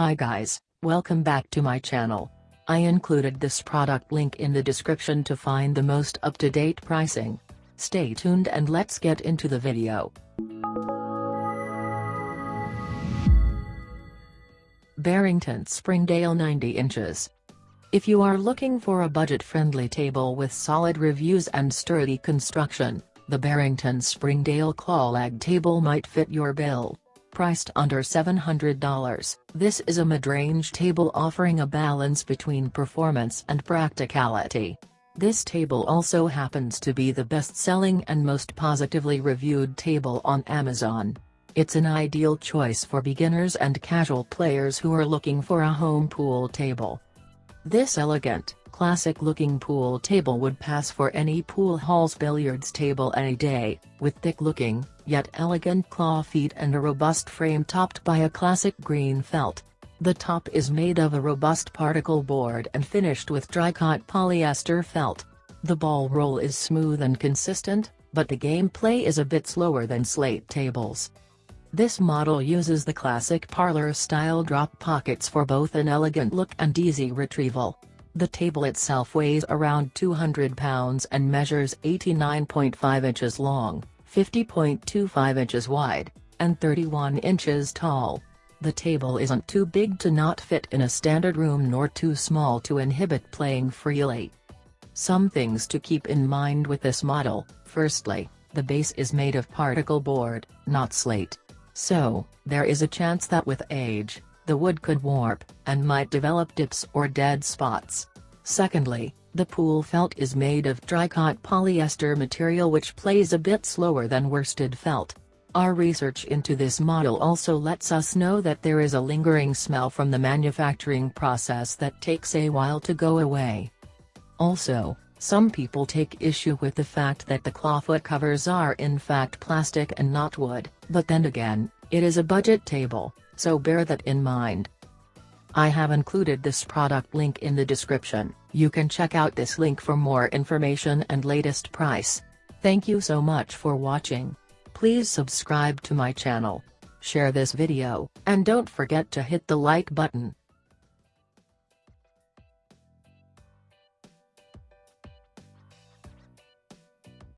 Hi guys, welcome back to my channel. I included this product link in the description to find the most up-to-date pricing. Stay tuned and let's get into the video. Barrington Springdale 90 inches. If you are looking for a budget-friendly table with solid reviews and sturdy construction, the Barrington Springdale Claw Leg table might fit your bill. Priced under $700, this is a mid-range table offering a balance between performance and practicality. This table also happens to be the best-selling and most positively reviewed table on Amazon. It's an ideal choice for beginners and casual players who are looking for a home pool table. This elegant, classic-looking pool table would pass for any pool hall's billiards table any day, with thick-looking, yet elegant claw feet and a robust frame topped by a classic green felt. The top is made of a robust particle board and finished with Dricot polyester felt. The ball roll is smooth and consistent, but the gameplay is a bit slower than slate tables. This model uses the classic parlor-style drop pockets for both an elegant look and easy retrieval. The table itself weighs around 200 pounds and measures 89.5 inches long, 50.25 inches wide, and 31 inches tall. The table isn't too big to not fit in a standard room nor too small to inhibit playing freely. Some things to keep in mind with this model, firstly, the base is made of particle board, not slate. So, there is a chance that with age, the wood could warp, and might develop dips or dead spots. Secondly, the pool felt is made of Dricot polyester material which plays a bit slower than worsted felt. Our research into this model also lets us know that there is a lingering smell from the manufacturing process that takes a while to go away. Also, some people take issue with the fact that the clawfoot covers are in fact plastic and not wood, but then again, it is a budget table, so bear that in mind. I have included this product link in the description, you can check out this link for more information and latest price. Thank you so much for watching. Please subscribe to my channel. Share this video, and don't forget to hit the like button.